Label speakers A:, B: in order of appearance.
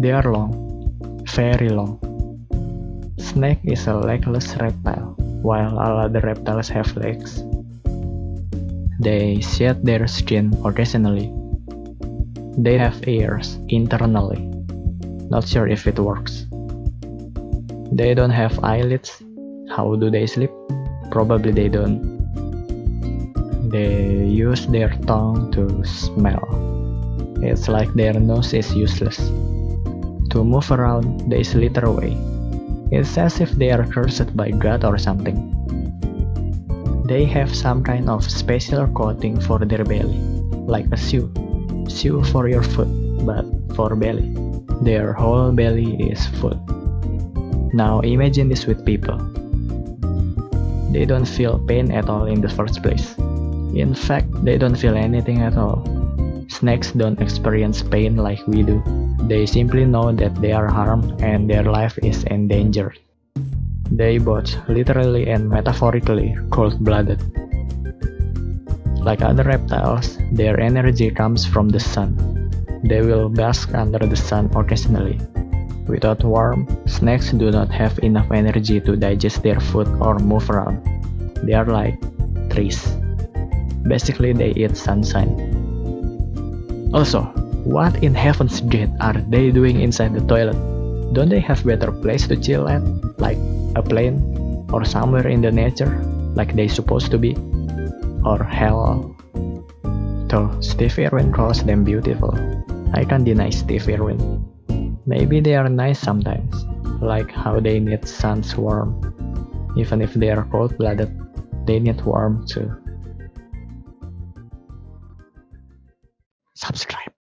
A: They are long, very long. Snake is a legless reptile, while all other reptiles have legs. They shed their skin occasionally. They have ears internally. Not sure if it works. They don't have eyelids. How do they sleep? Probably they don't. They use their tongue to smell. It's like their nose is useless. To move around, they slither away. It's as if they are cursed by God or something. They have some kind of special coating for their belly, like a shoe. Shoe for your foot, but for belly. Their whole belly is food. Now imagine this with people. They don't feel pain at all in the first place. In fact, they don't feel anything at all. Snakes don't experience pain like we do. They simply know that they are harmed and their life is endangered. They both literally and metaphorically cold-blooded. Like other reptiles, their energy comes from the sun. They will bask under the sun occasionally, Without warmth, snakes do not have enough energy to digest their food or move around. They are like trees. Basically, they eat sunshine. Also, what in heaven's gate are they doing inside the toilet? Don't they have better place to chill at, like a plane or somewhere in the nature, like they supposed to be? Or hell? Though Steve Irwin calls them beautiful, I can't deny Steve Irwin. Maybe they are nice sometimes, like how they need sun's warmth. Even if they are cold-blooded, they need warmth too. subscribe.